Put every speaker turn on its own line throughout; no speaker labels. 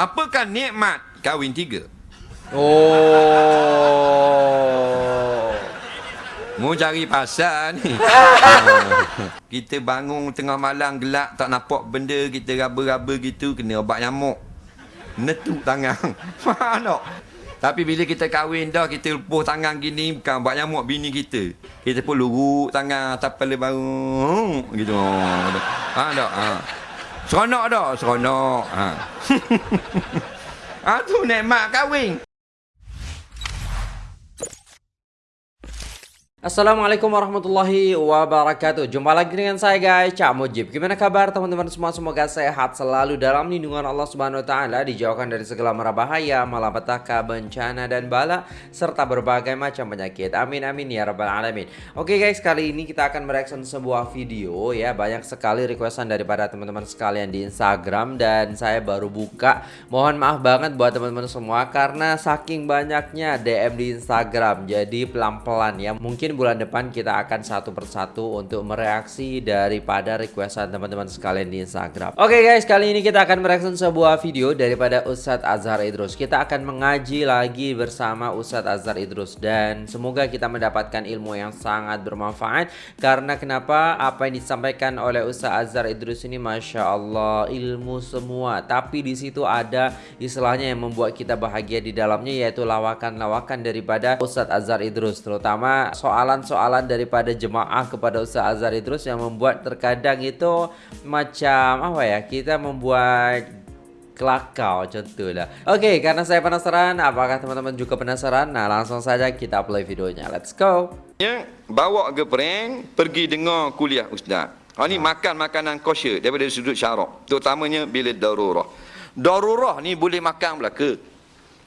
Apakah nikmat kahwin tiga?
Oh.
Mu cari pasal ni. kita bangun tengah malam gelap tak nampak benda kita raba-raba gitu kena obat nyamuk. Netuk tangan. Tak? Tapi bila kita kahwin dah kita lepuh tangan gini bukan obat nyamuk bini kita. Kita pun luruk tangan atas kepala baru gitu. Ha tak? Ha. Seronok dah, seronok. Ha. ha tu nikmat kahwin.
Assalamualaikum warahmatullahi wabarakatuh. Jumpa lagi dengan saya guys. Cak Mujib. Gimana kabar teman-teman semua? Semoga sehat selalu dalam lindungan Allah Subhanahu Wa Taala Dijauhkan dari segala mara bahaya Malapetaka, bencana dan bala Serta berbagai macam penyakit. Amin amin ya rabbal alamin. Oke guys kali ini kita akan mereaction sebuah video ya. Banyak sekali requestan daripada teman-teman sekalian di Instagram Dan saya baru buka. Mohon maaf banget buat teman-teman semua Karena saking banyaknya DM di Instagram. Jadi pelan-pelan ya. Mungkin mungkin bulan depan kita akan satu persatu untuk mereaksi daripada requestan teman-teman sekalian di Instagram. Oke okay guys, kali ini kita akan mereaksi sebuah video daripada Ustadz Azhar Idrus. Kita akan mengaji lagi bersama Ustadz Azhar Idrus dan semoga kita mendapatkan ilmu yang sangat bermanfaat karena kenapa apa yang disampaikan oleh Ustadz Azhar Idrus ini masya Allah ilmu semua. Tapi di situ ada istilahnya yang membuat kita bahagia di dalamnya yaitu lawakan-lawakan daripada Ustadz Azhar Idrus terutama soal soalan-soalan daripada jemaah kepada Ustaz Azhar Idrus yang membuat terkadang itu macam apa ya kita membuat kelakau macam tu lah Oke karena saya penasaran apakah teman-teman juga penasaran Nah langsung saja kita play videonya let's go
Ya, bawa ke prank pergi dengar kuliah ustaz. Ha ni makan makanan kosher daripada sudut syarak. Terutamanya bila darurah. Darurah ni boleh makan belaka.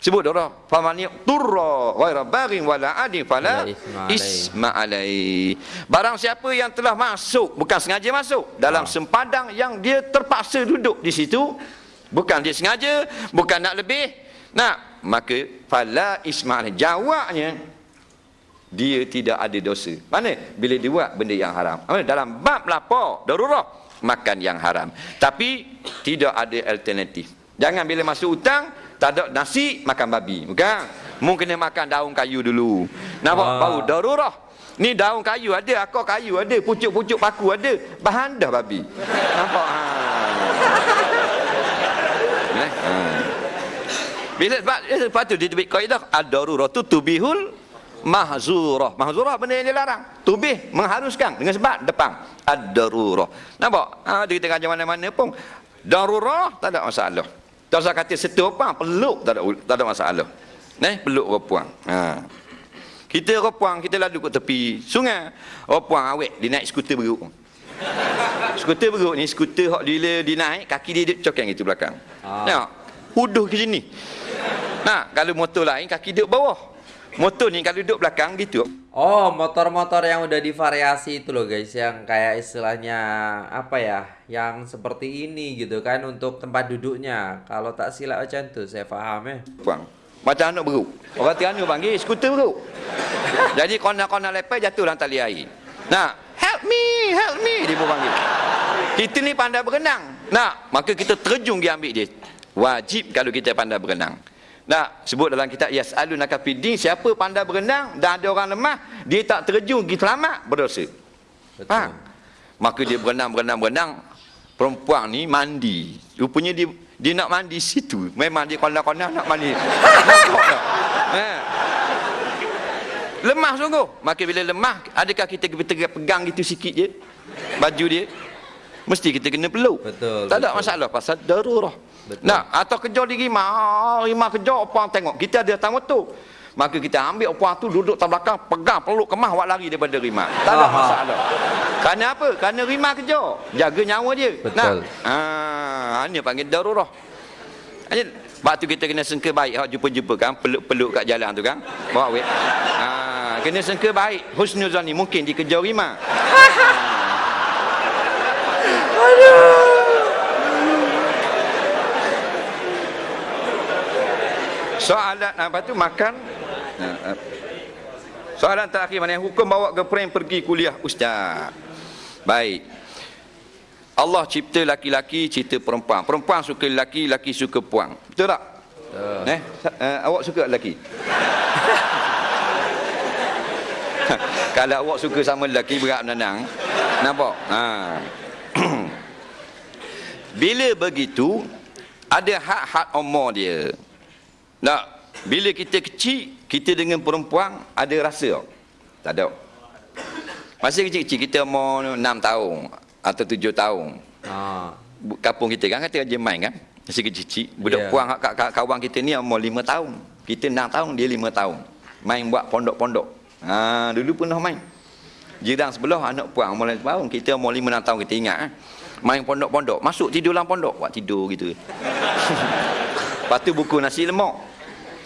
Sebut dah famani turra ghaira baghin wala adi fala isma alai. Barang siapa yang telah masuk bukan sengaja masuk dalam ha. sempadan yang dia terpaksa duduk di situ bukan dia sengaja bukan nak lebih nak maka fala isma alai. Jawabnya dia tidak ada dosa. Mana? Bila dia buat benda yang haram. Dalam bab lapar darurah makan yang haram. Tapi tidak ada alternatif. Jangan bila masuk hutang tak ada nasi makan babi. Bukan. Mungkin kena makan daun kayu dulu. Nampak? Ah. bau darurah. Ni daun kayu ada akar kayu ada pucuk-pucuk paku ada. Bahan dah babi. Nampak? Ha. Eh? ha. bila sebab lepas tu dia kaedah ad-darurah tu tubihul mahzurah. Mahzurah benda yang dilarang tubih mengharuskan dengan sebab depan. Ad-darurah. Nampak? Ha, dia kita mana-mana pun. Darurah tak ada masalah tak usah kata setu apa, peluk tak ada tak ada masalah. Neh, peluk repuang. Ha. Kita repuang, kita lalu ke tepi sungai. Repuang awek dia naik skuter beruk. skuter beruk ni skuter hok dia dia naik, kaki dia duduk cokeng itu belakang. Ha. Tengok. Huduh ke sini. Nah, kalau motor lain kaki duduk bawah. Motor ni kalau duduk belakang gitu.
Oh, motor-motor yang udah divariasi itu loh guys, yang kayak istilahnya apa ya, yang seperti ini gitu kan untuk tempat duduknya. Kalau tak silap macam tu, saya faham ya.
Bang, macam anak beruk. Orang Terengganu panggil skuter beruk. Jadi kona-kona lepas jatuh dalam tali air. Nah, help me, help me dia pun panggil. Kita ni pandai berenang. Nah, maka kita terjun dia ambil dia. Wajib kalau kita pandai berenang. Nah, sebut dalam kitab Yas'alunaka fiddin, siapa pandai berenang dan ada orang lemah, dia tak terjun pergi selamat, berdosa. Betul. Ha? Maka dia berenang, berenang, berenang. Perempuan ni mandi. Rupanya dia dia nak mandi situ. Memang dia konak-konak nak mandi. ha. Lemah sungguh. Maka bila lemah, adakah kita pegang gitu sikit je? Baju dia? Mesti kita kena peluk. Betul. Tak ada masalah pasal darurah. Betul. Nah, atau kejar di rimah, ah, rimah kejar apa tengok. Kita ada tamu tu. Maka kita ambil apa tu duduk tak belakang, pegang peluk kemah buat lari daripada rimah. Tak ada masalah. Kerana apa? Kerana rimah kejar. Jaga nyawa dia. Betul. Nah, ah, ini panggil darurah. Sebab tu kita kena sengke baik hak jumpa-jumpa kan peluk-peluk kat jalan tu kan. Bawa weh. Ha, kena sengke baik. Husnuzan ni mungkin dikejar rimah. Aduh. Soalan apa tu makan ha, ha. Soalan terakhir mana hukum bawa girlfriend pergi kuliah ustaz Baik Allah cipta laki-laki, cipta perempuan. Perempuan suka lelaki, lelaki suka puang. Betul tak?
Betul.
Eh, uh, awak suka lelaki? Kalau awak suka sama lelaki berat menanang. Nampak? Ha. Bila begitu, ada hak-hak umur dia. Tak? Bila kita kecil, kita dengan perempuan ada rasa tak? Tak ada. Masa kecil-kecil kita umur 6 tahun atau 7 tahun.
Ha.
Kampung kita kan kata je main kan. Masa kecil-kecil. Budak
Yeah.
puang kak, kak, kawan kita ni umur 5 tahun. Kita 6 tahun, dia 5 tahun. Main buat pondok-pondok. Ha, dulu pernah main. Jirang sebelah anak puang umur 5 tahun. Kita umur 5 6 tahun kita ingat kan. Main pondok-pondok. Masuk tidur dalam pondok. Buat tidur gitu. Lepas tu buku nasi lemak.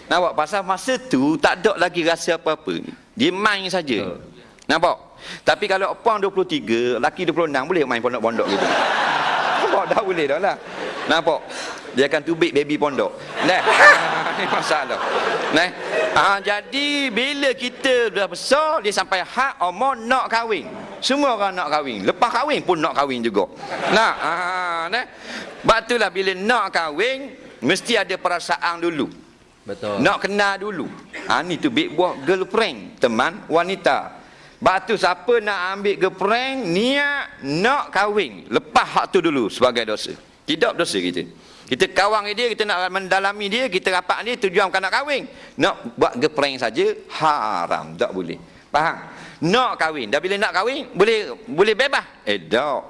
Nampak? Pasal masa tu tak ada lagi rasa apa-apa. Dia main saja. Nampak? Tapi kalau puang 23, laki 26 boleh main pondok-pondok gitu. Nampak? Dah boleh dah lah. Nampak? Dia akan tubik baby pondok. Nah, ni masalah. Nah, ha, jadi bila kita dah besar, dia sampai hak umur nak kahwin. Semua orang nak kahwin. Lepas kahwin pun nak kahwin juga. Nah, ha, nah. Sebab itulah bila nak kahwin, mesti ada perasaan dulu.
Betul.
Nak kenal dulu. Ha ni tu big buah girlfriend, teman wanita. Sebab tu siapa nak ambil girlfriend, niat nak kahwin. Lepas hak tu dulu sebagai dosa. Tidak dosa kita. Kita kawang dia, kita nak mendalami dia, kita rapat dia, tujuan bukan nak kahwin. Nak buat girlfriend saja, haram. Tak boleh. Faham? Nak kahwin. Dah bila nak kahwin, boleh boleh bebas. Eh, tak.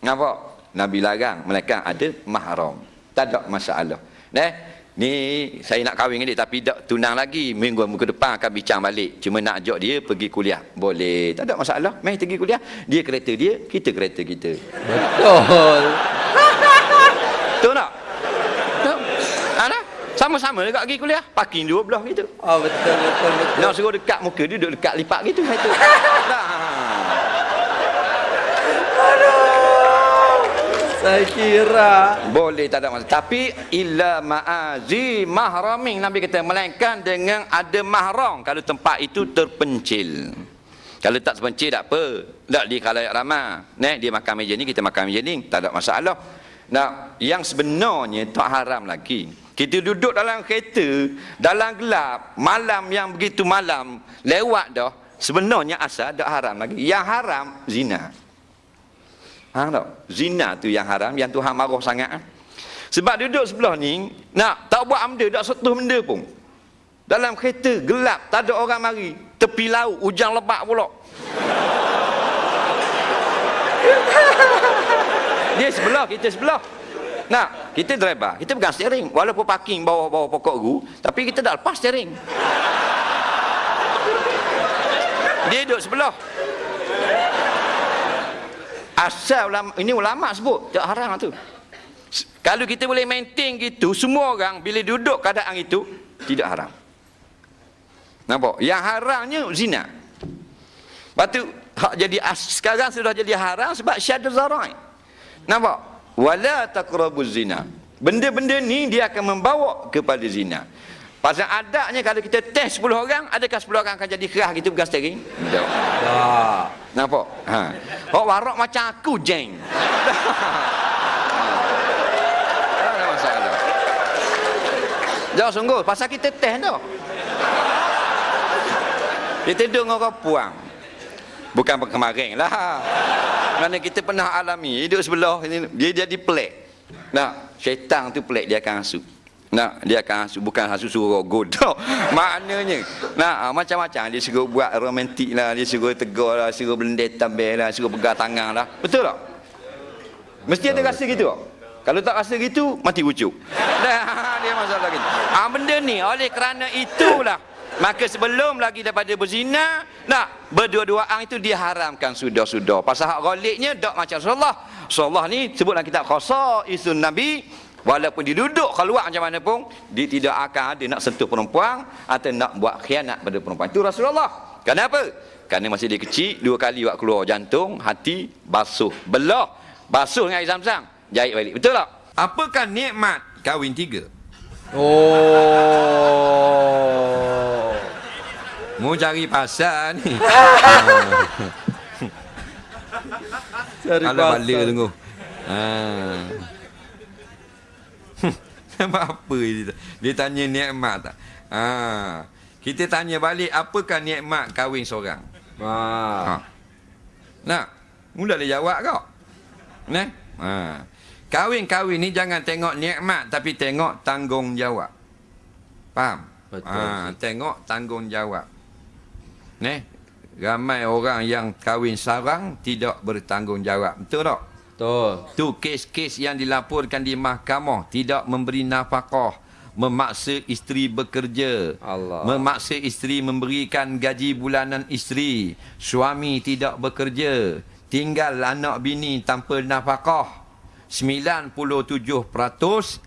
Nampak? Nabi larang. Mereka ada mahram. Tak ada masalah. Nah, ni saya nak kahwin dengan dia tapi tak tunang lagi. Minggu minggu depan akan bincang balik. Cuma nak ajak dia pergi kuliah. Boleh. Tak ada masalah. Mai pergi kuliah. Dia kereta dia, kita kereta kita.
Betul.
Betul tak? Tak? Ada? Sama-sama dekat pergi kuliah. Parking dua belah gitu.
Oh betul betul betul.
Nak suruh dekat muka dia duduk dekat lipat gitu. Itu. Tak.
Saya kira
Boleh tak ada masalah. Tapi illa ma'azi mahraming Nabi kata melainkan dengan ada mahram kalau tempat itu terpencil. Kalau tak terpencil tak apa. Tak di khalayak ramai. Nah, dia makan meja ni kita makan meja ni, tak ada masalah. Nah, yang sebenarnya tak haram lagi. Kita duduk dalam kereta, dalam gelap, malam yang begitu malam, lewat dah, sebenarnya asal tak haram lagi. Yang haram zina. Faham tak? Zina tu yang haram, yang Tuhan marah sangat. ah. Sebab duduk sebelah ni, nak tak buat benda, tak sentuh benda pun. Dalam kereta, gelap, tak ada orang mari. Tepi laut, hujan lebat pula. Dia sebelah, kita sebelah. Nak, kita driver, kita pegang steering. Walaupun parking bawah-bawah pokok gu, tapi kita dah lepas steering. Dia duduk sebelah. Asal ulama, ini ulama sebut, tak haram tu. S- Kalau kita boleh maintain gitu, semua orang bila duduk keadaan itu, tidak haram. Nampak? Yang haramnya zina. Lepas tu, hak jadi as, sekarang sudah jadi haram sebab syadu zarai. Nampak? Wala taqrabuz zina. Benda-benda ni dia akan membawa kepada zina. Pasal adaknya kalau kita test 10 orang, adakah 10 orang akan jadi kerah gitu pegang steering? Tak. Nampak? Ha. Hok warak macam aku, jeng. Tak ada masalah. Jauh sungguh, pasal kita test tu. Kita dengan orang puang. Bukan kemarin lah. Kerana kita pernah alami, hidup sebelah, dia jadi pelik. Nah, syaitan tu pelik, dia akan hasut. Nah, dia akan bukan hasut suruh godok. Maknanya, nah, ah, macam-macam. Dia suruh buat romantik lah, dia suruh tegur lah, suruh belendek tambah lah, suruh pegang tangan lah. Betul tak? Mesti ada rasa gitu? Kalau tak rasa gitu, mati ucuk. Dah, dia masalah gitu. Ah, benda ni, oleh kerana itulah, maka sebelum lagi daripada berzina, nak berdua-duaan itu diharamkan sudah-sudah. Pasal hak goliknya, tak macam Rasulullah. Rasulullah ni sebut dalam kitab khasa Nabi, walaupun dia duduk keluar macam mana pun, dia tidak akan ada nak sentuh perempuan atau nak buat khianat pada perempuan. Itu Rasulullah. Kenapa? Kerana masih dia kecil, dua kali buat keluar jantung, hati, basuh, belah. Basuh dengan air zam-zam, jahit balik. Betul tak? Apakah nikmat kahwin tiga?
Oh.
Mau cari pasal ni.
Cari
Alah bala
pasal.
tunggu. Ah. apa dia? Dia tanya nikmat tak? Ah. Kita tanya balik apakah nikmat kahwin seorang?
Ah.
Ha. Nak? Mula dia jawab kau. Nah. Ha. Kahwin-kahwin ni jangan tengok nikmat tapi tengok tanggungjawab. Faham?
Betul,
Ha, tengok tanggungjawab. Neh. Ramai orang yang kahwin sarang tidak bertanggungjawab. Betul tak?
Betul.
Tu kes-kes yang dilaporkan di mahkamah tidak memberi nafkah, memaksa isteri bekerja,
Allah.
memaksa isteri memberikan gaji bulanan isteri, suami tidak bekerja, tinggal anak bini tanpa nafkah. 97%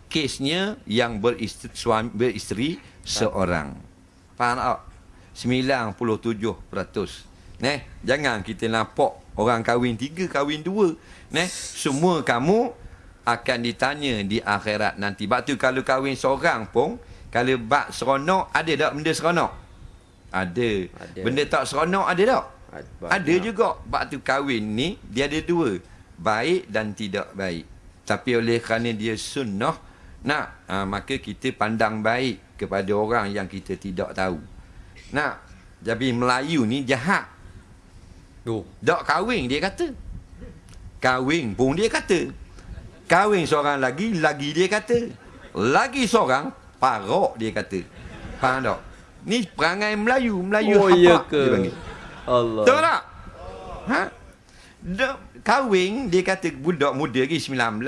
kesnya yang beristeri, suami, beristeri seorang. Faham tak? 97%. Neh, jangan kita nampak orang kahwin tiga, kahwin dua. Neh, semua kamu akan ditanya di akhirat nanti. Sebab tu kalau kahwin seorang pun, kalau bak seronok, ada tak benda seronok? Ada.
Ada.
Benda tak seronok ada tak?
Ada
Ada
banyak.
juga. Sebab tu kahwin ni, dia ada dua. Baik dan tidak baik. Tapi oleh kerana dia sunnah, nak, ha, maka kita pandang baik kepada orang yang kita tidak tahu. Nak, jadi Melayu ni jahat.
Tu.
Tak kahwin dia kata. Kahwin pun dia kata. Kahwin seorang lagi, lagi dia kata. Lagi seorang, parok dia kata. Faham tak? Ni perangai Melayu. Melayu
Oh,
hapak
iya ke?
dia panggil.
Allah.
Betul tak? Ha? Dok, kahwin, dia kata budak muda lagi 19.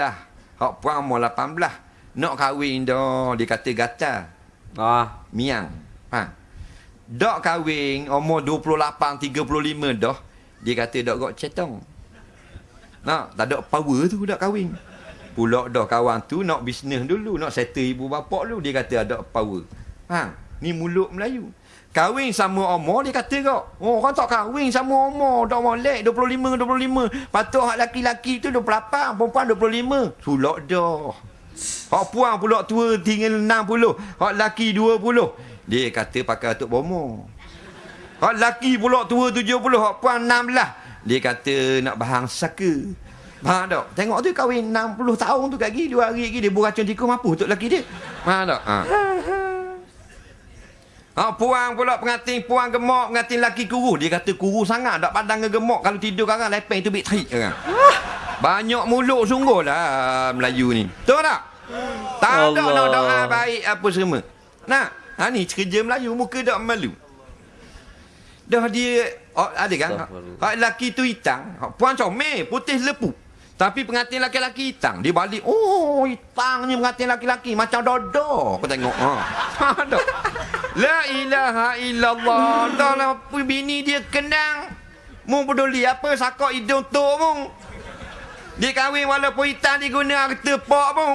Hak puan umur 18. Nak kahwin dah, dia kata gatal.
Ah.
Miang. Ha. Dok kahwin umur 28, 35 dah. Dia kata dok gok cetong. Nak, tak ada power tu dak kahwin. Pulak dah kawan tu nak bisnes dulu, nak settle ibu bapa dulu. Dia kata ada power. Ha, ni mulut Melayu. Kahwin sama umur dia kata kau. Oh, orang tak kahwin sama umur. Dah molek 25 25. Patut hak laki-laki tu 28, perempuan 25. Sulak dah. Hak puang pula tua tinggal 60. Hak laki 20. Dia kata pakai atuk bomo. Hak laki pula tua 70. Hak puang 16. Dia kata nak bahang saka. Faham tak? Tengok tu kahwin 60 tahun tu gigi. Dua hari lagi dia beracun tikus mampu untuk laki dia. Faham tak? Ha. Ha, puang pula pengantin, puang gemuk, pengantin laki kuru. Dia kata kuru sangat, tak pandang gemuk. Kalau tidur sekarang, lepeng tu bit tarik sekarang. Banyak mulut sungguh lah Melayu ni. Betul tak? Tak ada nak doa baik apa semua. Nak? Ha ni kerja Melayu, muka tak malu. Dah dia, oh, ada kan? Hak laki tu hitam, hak puan comel, putih lepu. Tapi pengantin laki-laki hitam, dia balik, oh hitamnya pengantin laki-laki, macam dodo. Kau tengok. Ha. Ha, dah. La ilaha illallah. Dah lah bini dia kenang. Mu peduli apa sakok hidung tu mu. Dia kahwin walaupun hitam dia guna harta pak mu.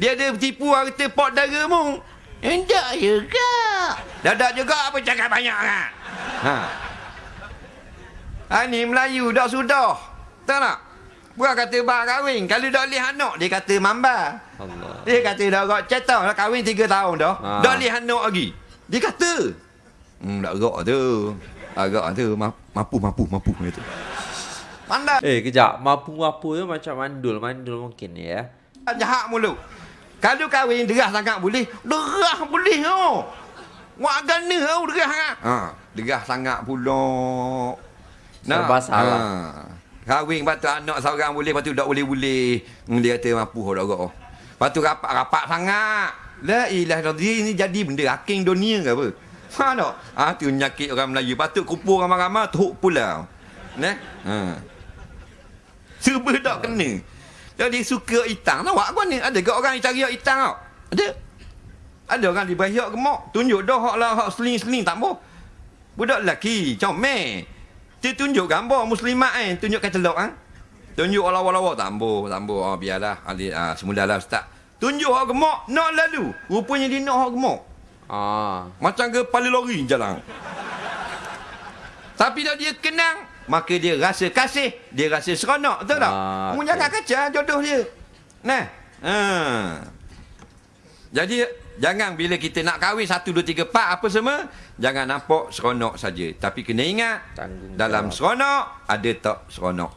Dia ada tipu harta pak dara mu. Endak juga. Dadak juga apa cakap banyak kan? Ha. Ha ni Melayu dah sudah. Tak? Bukan kata bak kahwin. Kalau dah lihat anak, dia kata mamba.
Allah.
Dia kata dah got cetang dah kahwin 3 tahun dah.
Ha.
Dah lihat anak lagi. Dia kata. Hmm, tak gak tu. Agak tu Ma- mampu mampu mampu gitu. Pandai
Eh, kejap. Mapu-mapu tu macam mandul. Mandul mungkin ya.
jahat mulut. Kalau kahwin derah sangat boleh. Derah boleh oh. Wak gana oh derah sangat. Ha, derah sangat pula.
Serba salah.
Ha. Kahwin lepas tu anak seorang boleh, lepas tu tak boleh-boleh. Hmm, dia kata mampu gak. oh. Lepas tu rapat-rapat sangat. La ilah. Dia ni jadi benda haking dunia ke apa? Faham tak? Ha, tu nyakit orang Melayu. Patut kumpul ramai-ramai, teruk pula. Nah? Ha. Serba tak kena. Jadi suka itang. Nampak apa ni? Ada ke orang yang cari hak itang tau? Ada. Ada orang di bawah hak gemuk. Tunjuk dah hak lah, hak seling-seling tak mau. Budak lelaki, comel. Dia tunjuk gambar muslimat kan. Tunjukkan celok kan. Tunjuk lawa-lawa. Tambo, tambo. Oh, biarlah. Ali, ah, semula lah Ustaz. Tunjuk hak gemuk. Nak lalu. Rupanya dia nak hak gemuk.
Ah.
Macam ke kepala lori jalan. Tapi dah dia kenang, maka dia rasa kasih, dia rasa seronok, betul tak?
Ah,
Mu
okey.
jangan kaca jodoh dia. Nah. Ha. Jadi jangan bila kita nak kahwin satu dua tiga empat apa semua, jangan nampak seronok saja. Tapi kena ingat
Tanggungjawab.
dalam seronok ada tak seronok.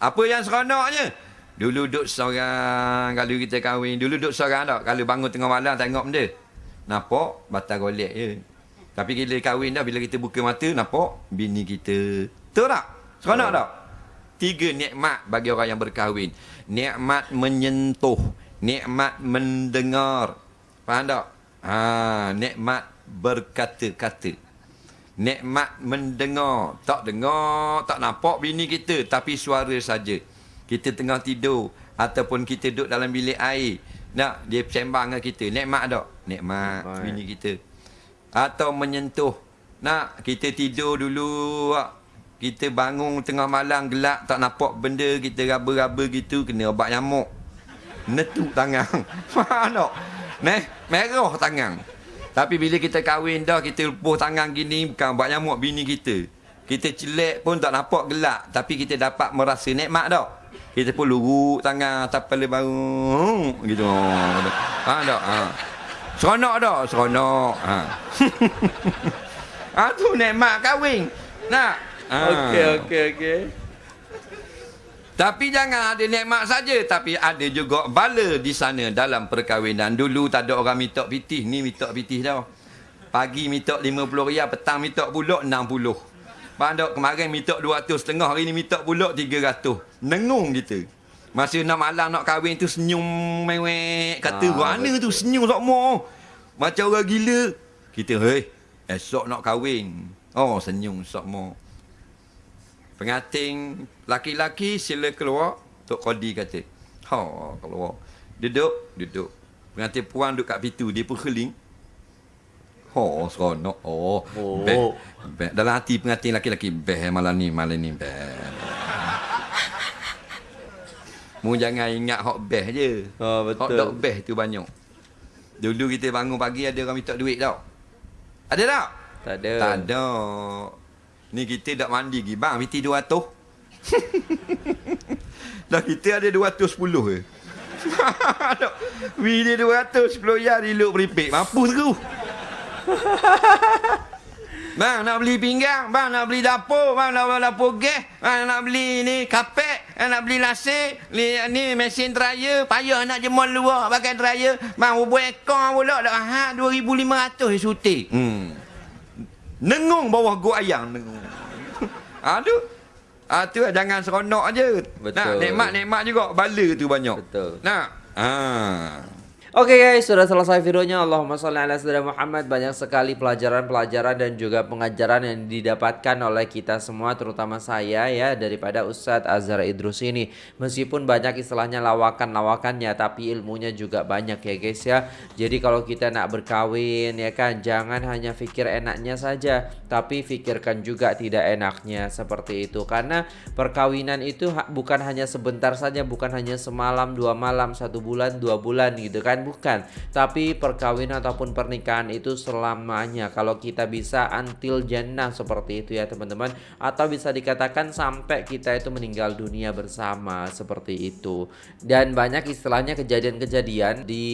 Apa yang seronoknya? Dulu duduk seorang kalau kita kahwin, dulu duduk seorang tak. Kalau bangun tengah malam tengok benda. Nampak batal golek je. Tapi bila kahwin dah bila kita buka mata nampak bini kita. Betul tak? Seronok tak? Tiga nikmat bagi orang yang berkahwin. Nikmat menyentuh, nikmat mendengar. Faham tak? Ha, nikmat berkata-kata. Nikmat mendengar. Tak dengar, tak nampak bini kita tapi suara saja. Kita tengah tidur ataupun kita duduk dalam bilik air. Nak dia sembang dengan kita. Nikmat tak? Nikmat Baik. bini kita. Atau menyentuh. Nak kita tidur dulu kita bangun tengah malam gelap tak nampak benda kita raba-raba gitu kena obat nyamuk. Netuk tangan. Faham tak neh merah tangan tapi bila kita kahwin dah kita lepuh tangan gini bukan obat nyamuk bini kita kita celek pun tak nampak gelap tapi kita dapat merasa nikmat tak kita pun luruk tangan atas kepala baru gitu. Ha tak? Ha. Seronok tak? Seronok. Ha. ha tu nikmat kahwin. Nak?
Ha. Okey okey okey.
Tapi jangan ada nikmat saja tapi ada juga bala di sana dalam perkahwinan. Dulu tak ada orang mitok pitih, ni mitok pitih dah. Pagi mitok 50 riyal, petang mitok pulak 60. Pandok kemarin minta 200 setengah hari ni minta pula 300. Nengung kita. Masa nak malam nak kahwin tu senyum mewek. Kata ha, mana tu senyum sokmo. Macam orang gila. Kita hei esok nak kahwin. Oh senyum sokmo. Pengantin laki-laki sila keluar. Tok Kodi kata. Ha keluar. Duduk, duduk. Pengantin puan duduk kat pintu. Dia pun keling. Oh, seronok. Oh. oh. Beh, beh. Dalam hati pengantin laki-laki. Beh, malam ni, malam ni. Beh. Mu jangan ingat hot beh je.
Oh, betul.
Hot dog beh tu banyak. Dulu kita bangun pagi ada orang minta duit tau. Ada tak?
Tak ada.
Tak ada. Ni kita dak mandi pergi. Bang, miti 200. dah kita ada 210 ke. Wih dia 210 ya diluk beripik. Mampu tu. Bang nak beli pinggang, bang nak beli dapur, bang nak beli dapur gas, bang nak beli ni kapek, bang nak beli lasik, ni, ni mesin dryer, payah nak jemur luar pakai dryer, bang buat ekor pula dah ha 2500 suti. Hmm. Nengung bawah gua ayang nengung. Aduh. Ah tu jangan seronok aje. Betul. Nah, nikmat-nikmat juga bala tu banyak.
Betul.
Nah. Ah.
Oke okay guys, sudah selesai videonya. Allahumma sholli ala sayyidina Muhammad. Banyak sekali pelajaran-pelajaran dan juga pengajaran yang didapatkan oleh kita semua, terutama saya ya, daripada Ustadz Azhar Idrus ini. Meskipun banyak istilahnya lawakan-lawakannya, tapi ilmunya juga banyak ya guys ya. Jadi kalau kita nak berkawin ya kan, jangan hanya pikir enaknya saja, tapi pikirkan juga tidak enaknya seperti itu. Karena perkawinan itu bukan hanya sebentar saja, bukan hanya semalam, dua malam, satu bulan, dua bulan gitu kan bukan. Tapi perkawinan ataupun pernikahan itu selamanya. Kalau kita bisa until jannah seperti itu ya teman-teman. Atau bisa dikatakan sampai kita itu meninggal dunia bersama seperti itu. Dan banyak istilahnya kejadian-kejadian di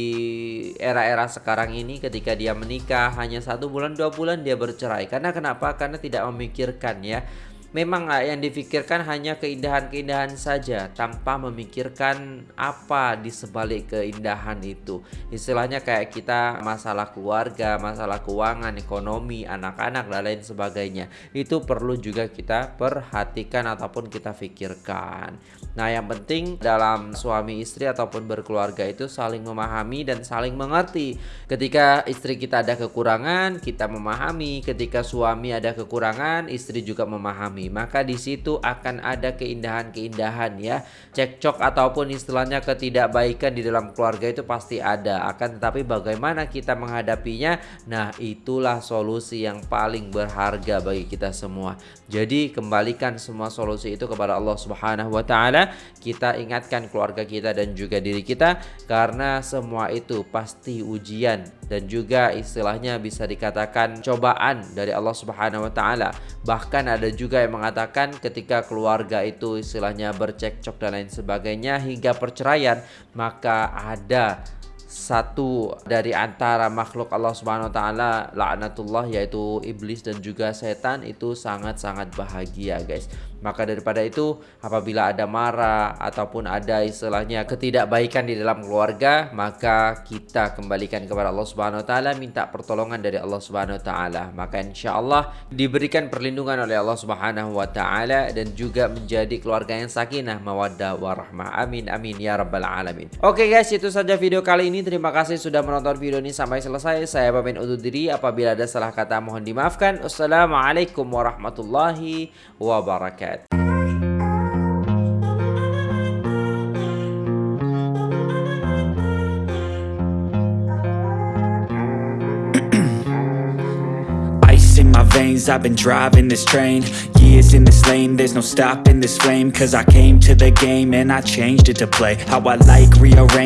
era-era sekarang ini ketika dia menikah hanya satu bulan dua bulan dia bercerai. Karena kenapa? Karena tidak memikirkan ya Memang yang difikirkan hanya keindahan-keindahan saja tanpa memikirkan apa di sebalik keindahan itu. Istilahnya kayak kita masalah keluarga, masalah keuangan, ekonomi, anak-anak dan lain sebagainya. Itu perlu juga kita perhatikan ataupun kita pikirkan. Nah, yang penting dalam suami istri ataupun berkeluarga itu saling memahami dan saling mengerti. Ketika istri kita ada kekurangan, kita memahami. Ketika suami ada kekurangan, istri juga memahami Maka di situ akan ada keindahan-keindahan ya. Cekcok ataupun istilahnya ketidakbaikan di dalam keluarga itu pasti ada. Akan tetapi bagaimana kita menghadapinya? Nah, itulah solusi yang paling berharga bagi kita semua. Jadi kembalikan semua solusi itu kepada Allah Subhanahu wa taala. Kita ingatkan keluarga kita dan juga diri kita karena semua itu pasti ujian dan juga istilahnya bisa dikatakan cobaan dari Allah Subhanahu wa taala. Bahkan ada juga yang mengatakan ketika keluarga itu istilahnya bercekcok dan lain sebagainya hingga perceraian maka ada satu dari antara makhluk Allah Subhanahu wa taala laknatullah yaitu iblis dan juga setan itu sangat-sangat bahagia guys. Maka daripada itu apabila ada marah ataupun ada istilahnya ketidakbaikan di dalam keluarga, maka kita kembalikan kepada Allah Subhanahu wa taala minta pertolongan dari Allah Subhanahu wa taala. Maka insyaallah diberikan perlindungan oleh Allah Subhanahu wa taala dan juga menjadi keluarga yang sakinah, mawaddah warahmah. Amin amin ya rabbal alamin. Oke guys, itu saja video kali ini. Terima kasih sudah menonton video ini sampai selesai. Saya pamit undur diri apabila ada salah kata mohon dimaafkan. Wassalamualaikum warahmatullahi wabarakatuh.
Ice in my veins, I've been driving this train. Years in this lane, there's no stopping this flame. Cause I came to the game and I changed it to play. How I like, rearrange